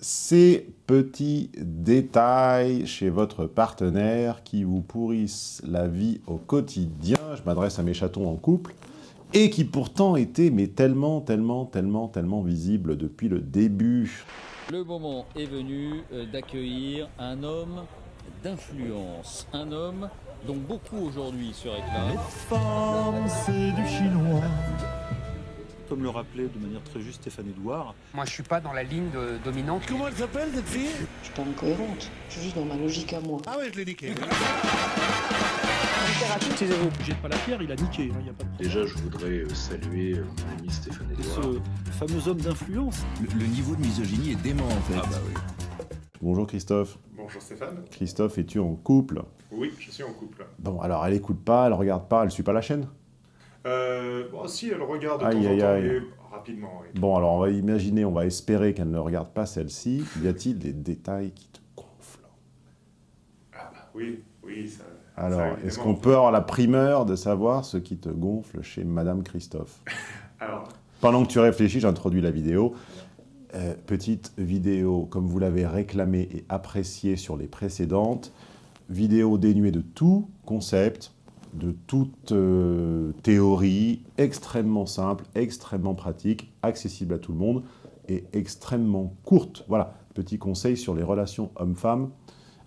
ces petits détails chez votre partenaire qui vous pourrissent la vie au quotidien, je m'adresse à mes chatons en couple, et qui pourtant étaient mais tellement, tellement, tellement, tellement visibles depuis le début. Le moment est venu euh, d'accueillir un homme d'influence, un homme dont beaucoup aujourd'hui se réclament. femmes, c'est du chinois. Comme le rappelait de manière très juste Stéphane Edouard, Moi, je suis pas dans la ligne de- dominante. Comment elle s'appelle cette fille? Je suis pas incohérente, je suis juste dans ma logique à moi. Ah ouais, je l'ai niqué. jette pas la pierre, il a niqué, il n'y a pas de problème. Déjà, je voudrais euh, saluer euh, mon ami Stéphane Edouard. Ce fameux homme d'influence, Le, le niveau de misogynie est dément en fait. Ah bah oui. Bonjour Christophe. Bonjour Stéphane. Christophe, es-tu en couple? Oui, je suis en couple. Bon, alors elle écoute pas, elle regarde pas, elle suit pas la chaîne? Euh, bon, si, elle regarde de Aïe, temps aïe, en temps, aïe. mais rapidement, oui. Bon, alors on va imaginer, on va espérer qu'elle ne regarde pas celle-ci. Y a-t-il des détails qui te gonflent Ah bah oui, oui, ça... Alors, est-ce qu'on peut avoir la primeur de savoir ce qui te gonfle chez Madame Christophe? Alors, Pendant que tu réfléchis, j'introduis la vidéo. Euh, petite vidéo, comme vous l'avez réclamé et apprécié sur les précédentes. Vidéo dénuée de tout concept, de toute euh, théorie, extrêmement simple, extrêmement pratique, accessible à tout le monde et extrêmement courte. Voilà, petit conseil sur les relations hommes-femmes,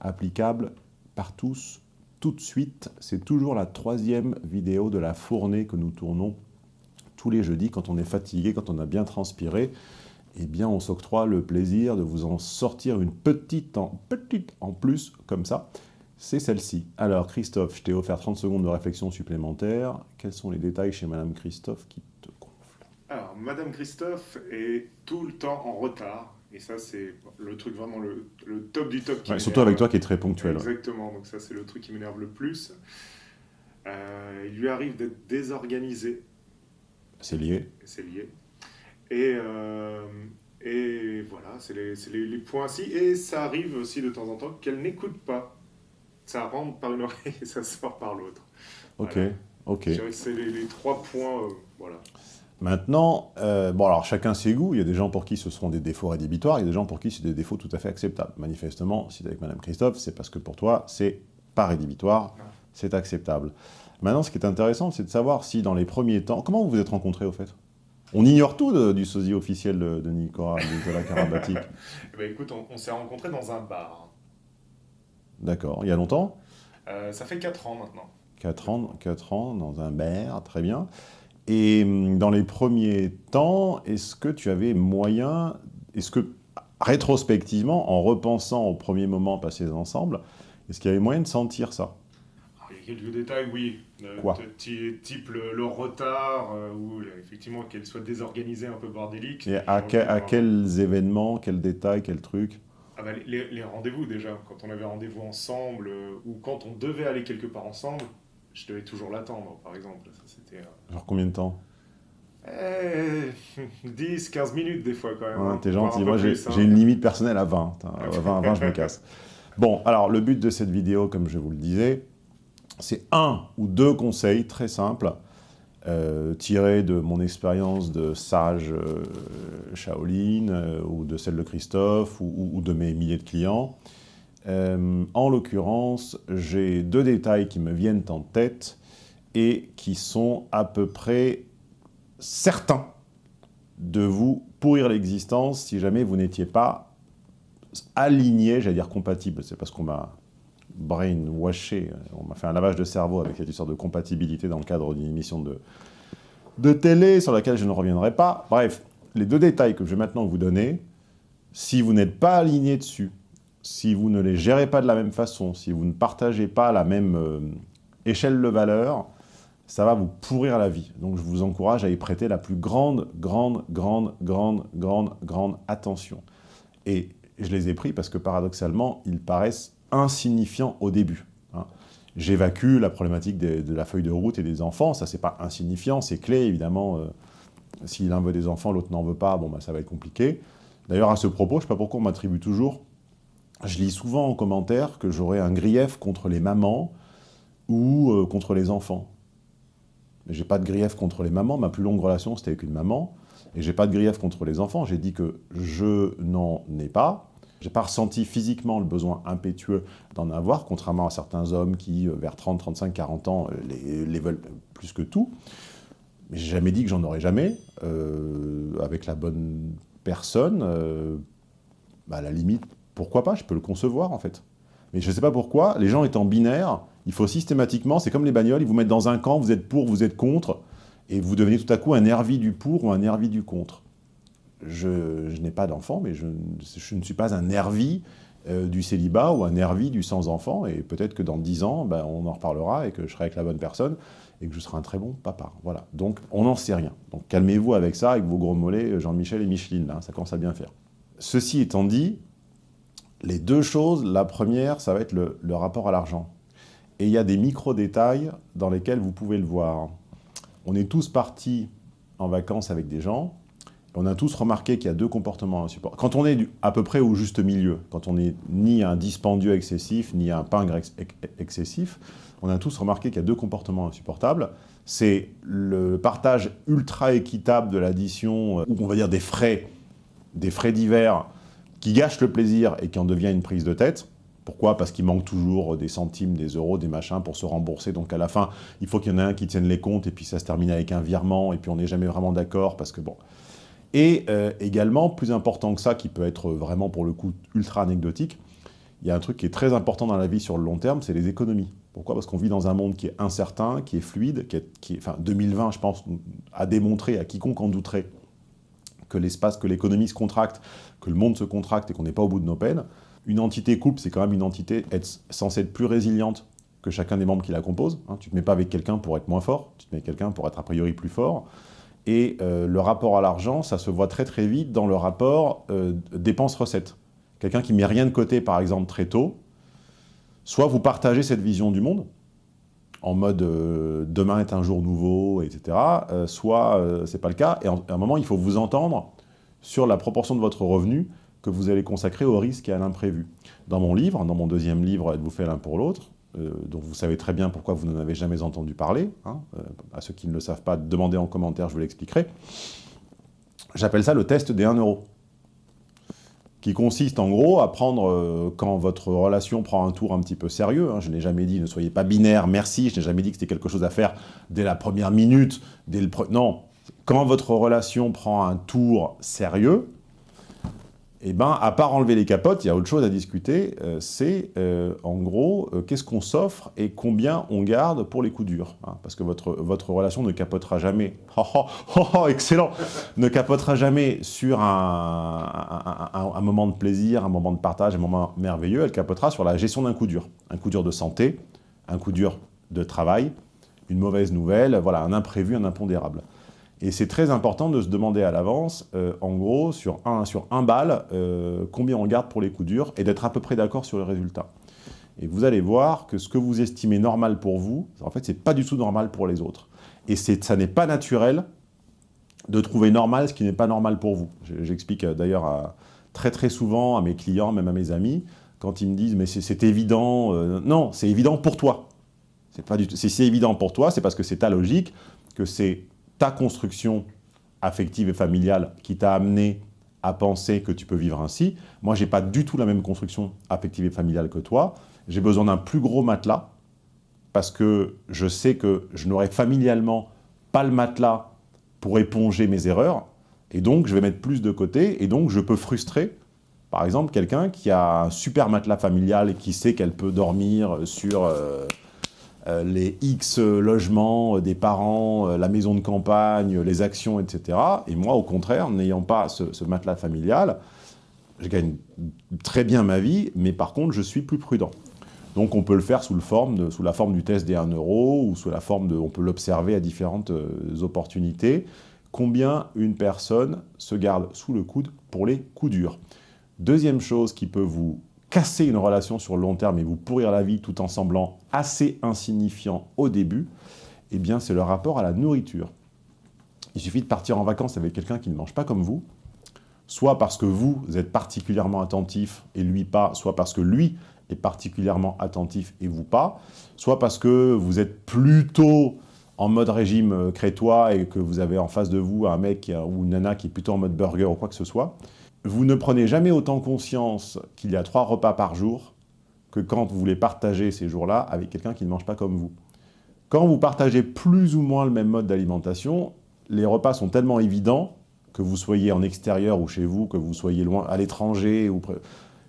applicable par tous, tout de suite. C'est toujours la troisième vidéo de la fournée que nous tournons tous les jeudis quand on est fatigué, quand on a bien transpiré. Eh bien, on s'octroie le plaisir de vous en sortir une petite en, petite en plus, comme ça. C'est celle-ci. Alors, Christophe, je t'ai offert 30 secondes de réflexion supplémentaire. Quels sont les détails chez Madame Christophe qui te gonflent alors, Madame Christophe est tout le temps en retard. Et ça, c'est le truc vraiment le, le top du top. qui Ouais, Surtout avec toi qui est très ponctuel. ouais. Exactement, donc ça, c'est le truc qui m'énerve le plus. Euh, il lui arrive d'être désorganisé, C'est lié. c'est lié. Et, euh, et voilà, c'est les, c'est les, les points ci. Et ça arrive aussi de temps en temps qu'elle n'écoute pas. Ça rentre par une oreille et ça sort par l'autre. Ok, Voilà. ok. Je dirais que c'est les, les trois points, euh, voilà. Maintenant, euh, bon alors chacun ses goûts, il y a des gens pour qui ce seront des défauts rédhibitoires, il y a des gens pour qui c'est des défauts tout à fait acceptables. Manifestement, si tu es avec Madame Christophe, c'est parce que pour toi, c'est pas rédhibitoire, Ouais. c'est acceptable. Maintenant, ce qui est intéressant, c'est de savoir si dans les premiers temps... Comment vous vous êtes rencontrés au fait? On ignore tout de- du sosie officiel de, de Nicolas, Nicolas Karabatic. Ben, écoute, on, on s'est rencontrés dans un bar. D'accord, il y a longtemps Euh, ça fait 4 ans maintenant. 4 ans, 4 ans dans un bar, très bien. Et hum, dans les premiers temps, est-ce que tu avais moyen, est-ce que rétrospectivement, en repensant aux premiers moments passés ensemble, est-ce qu'il y avait moyen de sentir ça? Il y a quelques détails, oui. Euh, Quoi? Type le, le retard, euh, ou effectivement qu'elle soit désorganisée, un peu bordélique. Et à, que- à Genre, quels événements, quels détails, quels trucs? Ah bah, les, les rendez-vous déjà, quand on avait rendez-vous ensemble, euh, ou quand on devait aller quelque part ensemble, je devais toujours l'attendre, par exemple. Ça, c'était... euh, Genre combien de temps? Eh, 10, 15 minutes des fois quand même. Ouais, hein, T'es gentil, moi j'ai hein. j'ai une limite personnelle à 20. Hein, À 20, à 20, je me casse. Bon, alors le but de cette vidéo, comme je vous le disais, c'est un ou deux conseils très simples, euh, tirés de mon expérience de sage euh, Shaolin, euh, ou de celle de Christophe, ou, ou- ou de mes milliers de clients. Euh, en l'occurrence, j'ai deux détails qui me viennent en tête et qui sont à peu près certains de vous pourrir l'existence si jamais vous n'étiez pas aligné, j'allais dire compatible, c'est parce qu'on m'a brainwashé, on m'a fait un lavage de cerveau avec cette histoire de compatibilité dans le cadre d'une émission de, de télé sur laquelle je ne reviendrai pas. Bref, les deux détails que je vais maintenant vous donner, si vous n'êtes pas aligné dessus, si vous ne les gérez pas de la même façon, si vous ne partagez pas la même euh, échelle de valeur, ça va vous pourrir la vie. Donc je vous encourage à y prêter la plus grande, grande, grande, grande, grande, grande attention. Et je les ai pris parce que paradoxalement, ils paraissent insignifiants au début. hein. J'évacue la problématique de la feuille de route et des enfants, ça c'est pas insignifiant, c'est clé évidemment. euh, si l'un veut des enfants, l'autre n'en veut pas, bon bah ça va être compliqué. D'ailleurs à ce propos, je sais pas pourquoi on m'attribue toujours, je lis souvent en commentaire que j'aurais un grief contre les mamans ou euh, contre les enfants. J'ai pas de grief contre les mamans, ma plus longue relation c'était avec une maman, Et j'ai pas de grief contre les enfants, j'ai dit que je n'en ai pas. J'ai pas ressenti physiquement le besoin impétueux d'en avoir, contrairement à certains hommes qui, euh, vers 30, 35, 40 ans, euh, les, veulent plus que tout. Mais j'ai jamais dit que j'en aurais jamais. Euh, avec la bonne personne, à la limite, pourquoi pas Je peux le concevoir, en fait. Mais je ne sais pas pourquoi, les gens étant binaires, il faut systématiquement, c'est comme les bagnoles, ils vous mettent dans un camp, vous êtes pour, vous êtes contre, et vous devenez tout à coup un nervi du pour ou un nervi du contre. Je, n'ai pas d'enfant, mais je, ne suis pas un nervi euh, du célibat ou un nervi du sans enfant, et peut-être que dans 10 ans, ben, on en reparlera et que je serai avec la bonne personne, et que je serai un très bon papa. Voilà. Donc, on n'en sait rien. Donc, calmez-vous avec ça, avec vos gros mollets, Jean-Michel et Micheline, là, ça commence à bien faire. Ceci étant dit, les deux choses, la première, ça va être le rapport à l'argent. Et il y a des micro-détails dans lesquels vous pouvez le voir. On est tous partis en vacances avec des gens, on a tous remarqué qu'il y a deux comportements insupportables. Quand on est à peu près au juste milieu, quand on n'est ni un dispendieux excessif, ni un pingre ex excessif, on a tous remarqué qu'il y a deux comportements insupportables. C'est le partage ultra équitable de l'addition, ou on va dire des frais, des frais divers, qui gâchent le plaisir et qui en devient une prise de tête. Pourquoi? Parce qu'il manque toujours des centimes, des euros, des machins pour se rembourser. Donc à la fin, il faut qu'il y en ait un qui tienne les comptes et puis ça se termine avec un virement et puis on n'est jamais vraiment d'accord parce que bon... Et euh, également, plus important que ça, qui peut être vraiment pour le coup ultra anecdotique, il y a un truc qui est très important dans la vie sur le long terme, c'est les économies. Pourquoi? Parce qu'on vit dans un monde qui est incertain, qui est fluide, qui est, enfin 2020, je pense, a démontré à quiconque en douterait que l'espace, que l'économie se contracte, que le monde se contracte et qu'on n'est pas au bout de nos peines. Une entité couple, c'est quand même une entité censée être plus résiliente que chacun des membres qui la composent. Hein. Tu ne te mets pas avec quelqu'un pour être moins fort, tu te mets avec quelqu'un pour être a priori plus fort. Et euh, le rapport à l'argent, ça se voit très très vite dans le rapport euh, dépenses-recettes. Quelqu'un qui met rien de côté, par exemple, très tôt, soit vous partagez cette vision du monde, en mode euh, demain est un jour nouveau, etc. Euh, soit c'est pas le cas, et à un moment il faut vous entendre sur la proportion de votre revenu que vous allez consacrer au risque et à l'imprévu. Dans mon livre, dans mon deuxième livre, Êtes-vous fait l'un pour l'autre, euh, dont vous savez très bien pourquoi vous n'en avez jamais entendu parler, hein, euh, à ceux qui ne le savent pas, demandez en commentaire, je vous l'expliquerai. J'appelle ça le test des 1 euro qui consiste en gros à prendre, euh, quand votre relation prend un tour un petit peu sérieux, hein, je n'ai jamais dit ne soyez pas binaire, merci, je n'ai jamais dit que c'était quelque chose à faire dès la première minute, dès le pre... non, quand votre relation prend un tour sérieux, eh ben, à part enlever les capotes, il y a autre chose à discuter, euh, c'est euh, en gros, euh, qu'est-ce qu'on s'offre et combien on garde pour les coups durs. Hein, parce que votre, relation ne capotera jamais, oh, oh, oh, oh excellent, ne capotera jamais sur un, un, moment de plaisir, un moment de partage, un moment merveilleux, elle capotera sur la gestion d'un coup dur. Un coup dur de santé, un coup dur de travail, une mauvaise nouvelle, voilà, un imprévu, un impondérable. Et c'est très important de se demander à l'avance, euh, en gros, sur un, sur un bal, euh, combien on garde pour les coups durs, et d'être à peu près d'accord sur le résultat. Et vous allez voir que ce que vous estimez normal pour vous, en fait, c'est pas du tout normal pour les autres. Et ça n'est pas naturel de trouver normal ce qui n'est pas normal pour vous. J'explique euh, d'ailleurs très très souvent à mes clients, même à mes amis, quand ils me disent « mais c'est évident Non, c'est évident pour toi. Si c'est évident pour toi, c'est parce que c'est ta logique, que c'est ta construction affective et familiale qui t'a amené à penser que tu peux vivre ainsi. Moi, je n'ai pas du tout la même construction affective et familiale que toi. J'ai besoin d'un plus gros matelas parce que je sais que je n'aurai familialement pas le matelas pour éponger mes erreurs. Et donc, je vais mettre plus de côté. Et donc, je peux frustrer, par exemple, quelqu'un qui a un super matelas familial et qui sait qu'elle peut dormir sur... Euh, les X logements euh, des parents, euh, la maison de campagne, les actions, etc. Et moi, au contraire, n'ayant pas ce, matelas familial, je gagne très bien ma vie, mais par contre, je suis plus prudent. Donc on peut le faire sous, sous la forme du test des 1 euro, ou sous la forme de... on peut l'observer à différentes opportunités. Combien une personne se garde sous le coude pour les coups durs. Deuxième chose qui peut vous casser une relation sur le long terme et vous pourrir la vie tout en semblant assez insignifiant au début, eh bien c'est le rapport à la nourriture. Il suffit de partir en vacances avec quelqu'un qui ne mange pas comme vous, soit parce que vous êtes particulièrement attentif et lui pas, soit parce que lui est particulièrement attentif et vous pas, soit parce que vous êtes plutôt en mode régime euh, crétois et que vous avez en face de vous un mec ou une nana qui est plutôt en mode burger ou quoi que ce soit, vous ne prenez jamais autant conscience qu'il y a trois repas par jour que quand vous voulez partager ces jours-là avec quelqu'un qui ne mange pas comme vous. Quand vous partagez plus ou moins le même mode d'alimentation, les repas sont tellement évidents, que vous soyez en extérieur ou chez vous, que vous soyez loin à l'étranger,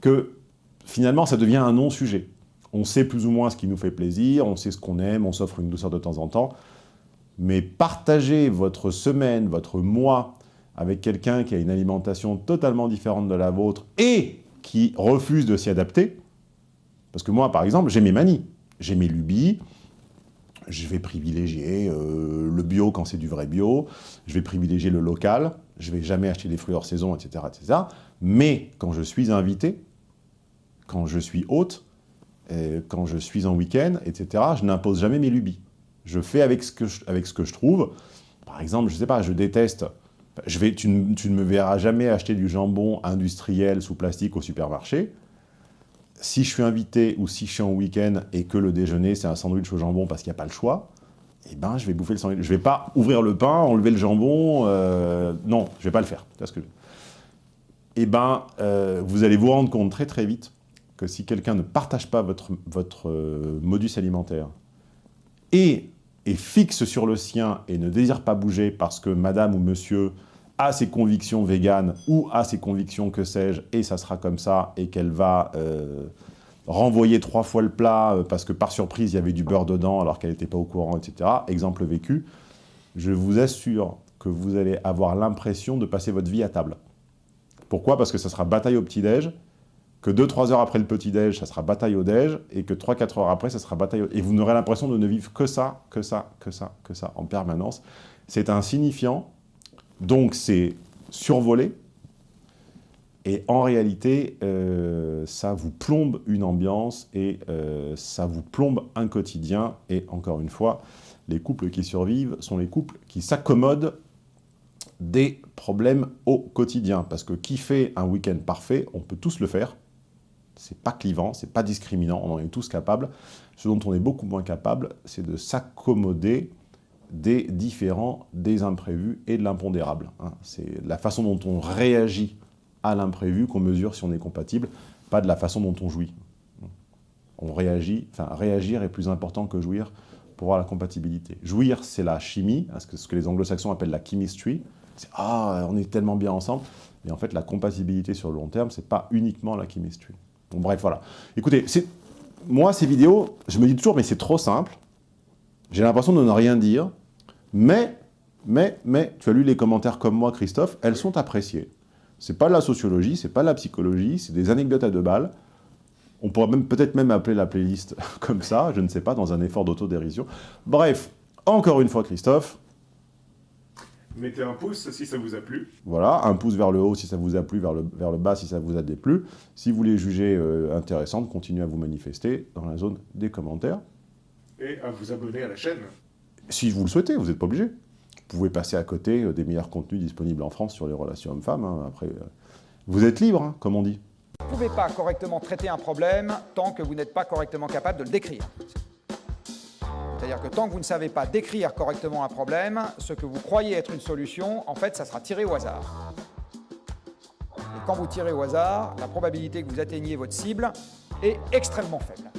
que finalement ça devient un non-sujet. On sait plus ou moins ce qui nous fait plaisir, on sait ce qu'on aime, on s'offre une douceur de temps en temps, mais partager votre semaine, votre mois avec quelqu'un qui a une alimentation totalement différente de la vôtre et qui refuse de s'y adapter, parce que moi, par exemple, j'ai mes manies, j'ai mes lubies, je vais privilégier euh, le bio quand c'est du vrai bio, je vais privilégier le local, je vais jamais acheter des fruits hors saison, etc., etc. Mais quand je suis invité, quand je suis hôte, quand je suis en week-end, etc., je n'impose jamais mes lubies. Je fais avec ce que je trouve. Par exemple, je ne sais pas, je déteste... Je vais, tu, ne, me verras jamais acheter du jambon industriel sous plastique au supermarché si je suis invité ou si je suis en week-end et que le déjeuner, c'est un sandwich au jambon parce qu'il n'y a pas le choix, eh ben, je vais bouffer le sandwich. Je ne vais pas ouvrir le pain, enlever le jambon. Euh, non, je ne vais pas le faire. que Eh ben, euh, vous allez vous rendre compte très très vite que si quelqu'un ne partage pas votre, votre euh, modus alimentaire et est fixe sur le sien et ne désire pas bouger parce que madame ou monsieur a ses convictions véganes ou a ses convictions que sais-je, et ça sera comme ça, et qu'elle va euh, renvoyer trois fois le plat euh, parce que par surprise il y avait du beurre dedans alors qu'elle n'était pas au courant, etc. Exemple vécu, je vous assure que vous allez avoir l'impression de passer votre vie à table. Pourquoi? Parce que ça sera bataille au petit-déj, que 2-3 heures après le petit-déj, ça sera bataille au déj, et que 3-4 heures après, ça sera bataille au... Et vous n'aurez l'impression de ne vivre que ça, que ça, que ça, que ça, en permanence. C'est insignifiant, donc c'est survolé, et en réalité, euh, ça vous plombe une ambiance et euh, ça vous plombe un quotidien. Et encore une fois, les couples qui survivent sont les couples qui s'accommodent des problèmes au quotidien. Parce que qui fait un week-end parfait, on peut tous le faire. C'est pas clivant, c'est pas discriminant, on en est tous capables. Ce dont on est beaucoup moins capable, c'est de s'accommoder des différents, des imprévus et de l'impondérable. Hein. C'est la façon dont on réagit à l'imprévu qu'on mesure si on est compatible, pas de la façon dont on jouit. On réagit, enfin réagir est plus important que jouir pour voir la compatibilité. Jouir, c'est la chimie, hein, ce que les anglo-saxons appellent la chemistry. C'est « Ah, on est tellement bien ensemble ». Mais en fait, la compatibilité sur le long terme, c'est pas uniquement la chemistry. Bref, voilà. Écoutez, moi, ces vidéos, je me dis toujours « mais c'est trop simple ». J'ai l'impression de ne rien dire, mais, mais, mais, tu as lu les commentaires comme moi, Christophe, elles sont appréciées. C'est pas de la sociologie, c'est pas de la psychologie, c'est des anecdotes à deux balles. On pourrait même peut-être même appeler la playlist comme ça, je ne sais pas, dans un effort d'autodérision. Bref, encore une fois, Christophe. Mettez un pouce si ça vous a plu. Voilà, un pouce vers le haut si ça vous a plu, vers le, vers le bas si ça vous a déplu. Si vous les jugez euh, intéressantes, continuez à vous manifester dans la zone des commentaires. Et à vous abonner à la chaîne. Si vous le souhaitez, vous n'êtes pas obligé. Vous pouvez passer à côté euh, des meilleurs contenus disponibles en France sur les relations hommes-femmes. Hein. Après, euh, vous êtes libre, hein, comme on dit. Vous ne pouvez pas correctement traiter un problème tant que vous n'êtes pas correctement capable de le décrire. C'est-à-dire que tant que vous ne savez pas décrire correctement un problème, ce que vous croyez être une solution, en fait, ça sera tiré au hasard. Et quand vous tirez au hasard, la probabilité que vous atteigniez votre cible est extrêmement faible.